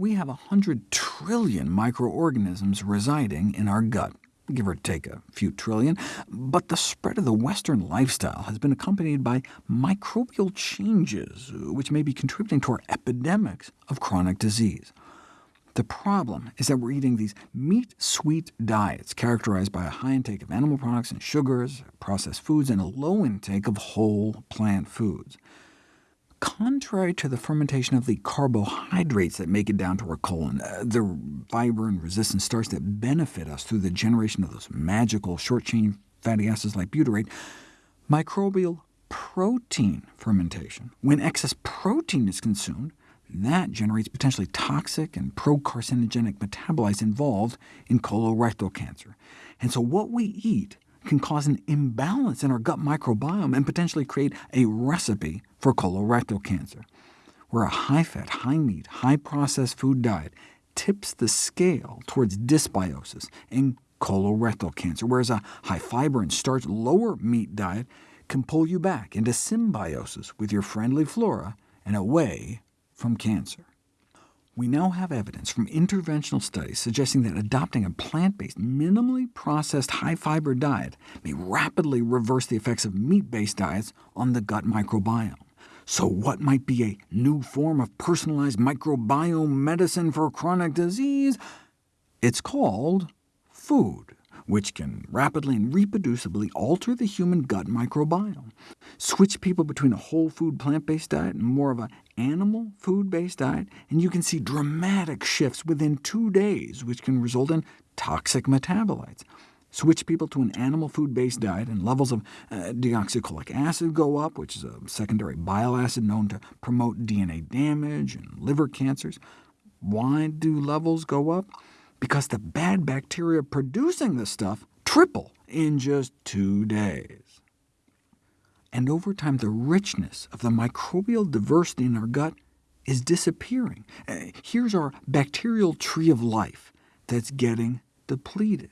We have 100 trillion microorganisms residing in our gut, give or take a few trillion, but the spread of the Western lifestyle has been accompanied by microbial changes, which may be contributing to our epidemics of chronic disease. The problem is that we're eating these meat-sweet diets characterized by a high intake of animal products and sugars, processed foods, and a low intake of whole plant foods. Contrary to the fermentation of the carbohydrates that make it down to our colon, uh, the fiber and resistant starch that benefit us through the generation of those magical short-chain fatty acids like butyrate, microbial protein fermentation, when excess protein is consumed, that generates potentially toxic and pro-carcinogenic metabolites involved in colorectal cancer. And so what we eat can cause an imbalance in our gut microbiome and potentially create a recipe for colorectal cancer, where a high-fat, high-meat, high-processed food diet tips the scale towards dysbiosis and colorectal cancer, whereas a high-fiber and starch, lower-meat diet can pull you back into symbiosis with your friendly flora and away from cancer. We now have evidence from interventional studies suggesting that adopting a plant-based, minimally processed high-fiber diet may rapidly reverse the effects of meat-based diets on the gut microbiome. So what might be a new form of personalized microbiome medicine for chronic disease? It's called food which can rapidly and reproducibly alter the human gut microbiome. Switch people between a whole food plant-based diet and more of an animal food-based diet, and you can see dramatic shifts within two days, which can result in toxic metabolites. Switch people to an animal food-based diet, and levels of uh, deoxycholic acid go up, which is a secondary bile acid known to promote DNA damage and liver cancers. Why do levels go up? because the bad bacteria producing the stuff triple in just two days. And over time, the richness of the microbial diversity in our gut is disappearing. Uh, here's our bacterial tree of life that's getting depleted.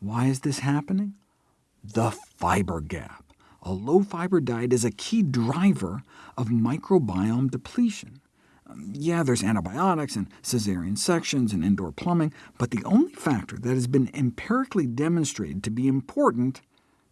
Why is this happening? The fiber gap. A low-fiber diet is a key driver of microbiome depletion yeah, there's antibiotics and caesarean sections and indoor plumbing, but the only factor that has been empirically demonstrated to be important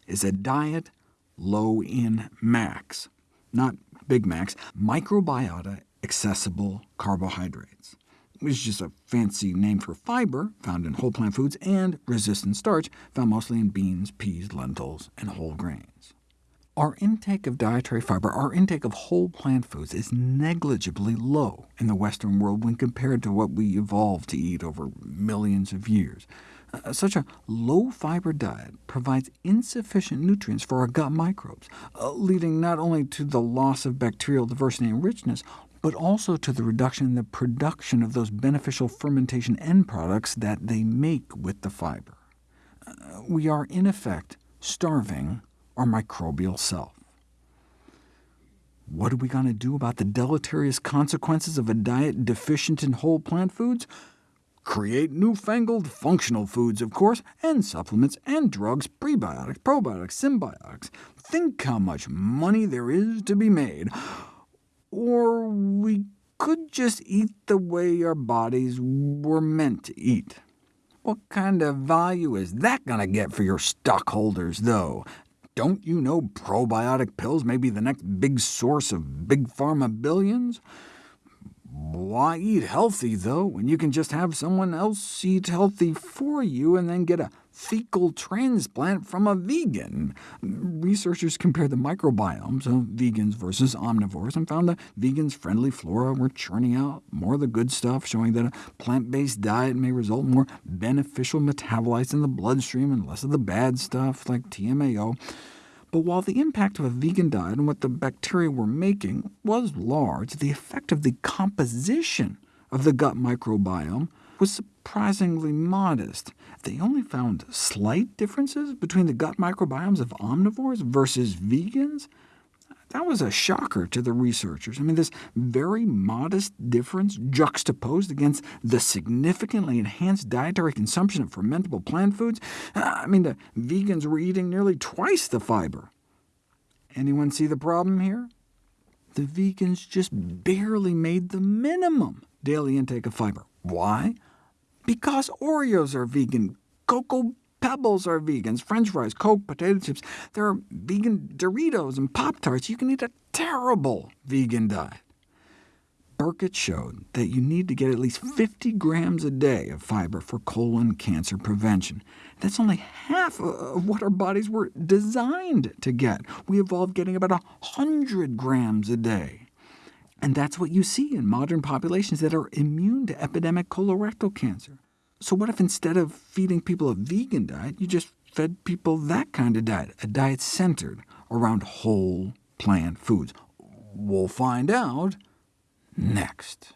is a diet low in MACs, not Big Macs, microbiota accessible carbohydrates, which is just a fancy name for fiber, found in whole plant foods, and resistant starch, found mostly in beans, peas, lentils, and whole grains. Our intake of dietary fiber, our intake of whole plant foods, is negligibly low in the Western world when compared to what we evolved to eat over millions of years. Uh, such a low-fiber diet provides insufficient nutrients for our gut microbes, uh, leading not only to the loss of bacterial diversity and richness, but also to the reduction in the production of those beneficial fermentation end products that they make with the fiber. Uh, we are, in effect, starving our microbial self. What are we going to do about the deleterious consequences of a diet deficient in whole plant foods? Create newfangled functional foods, of course, and supplements and drugs, prebiotics, probiotics, synbiotics. Think how much money there is to be made. Or we could just eat the way our bodies were meant to eat. What kind of value is that going to get for your stockholders, though? Don't you know probiotic pills may be the next big source of big pharma billions? Why eat healthy, though, when you can just have someone else eat healthy for you and then get a fecal transplant from a vegan. Researchers compared the microbiomes of vegans versus omnivores and found that vegans' friendly flora were churning out more of the good stuff, showing that a plant-based diet may result in more beneficial metabolites in the bloodstream and less of the bad stuff, like TMAO. But while the impact of a vegan diet and what the bacteria were making was large, the effect of the composition of the gut microbiome was surprisingly modest. They only found slight differences between the gut microbiomes of omnivores versus vegans. That was a shocker to the researchers. I mean, this very modest difference juxtaposed against the significantly enhanced dietary consumption of fermentable plant foods. Ah, I mean, the vegans were eating nearly twice the fiber. Anyone see the problem here? The vegans just barely made the minimum daily intake of fiber. Why? Because Oreos are vegan, Cocoa Pebbles are vegans, french fries, Coke, potato chips. There are vegan Doritos and Pop-Tarts. You can eat a terrible vegan diet. Burkitt showed that you need to get at least 50 grams a day of fiber for colon cancer prevention. That's only half of what our bodies were designed to get. We evolved getting about 100 grams a day. And that's what you see in modern populations that are immune to epidemic colorectal cancer. So what if instead of feeding people a vegan diet, you just fed people that kind of diet, a diet centered around whole plant foods? We'll find out next.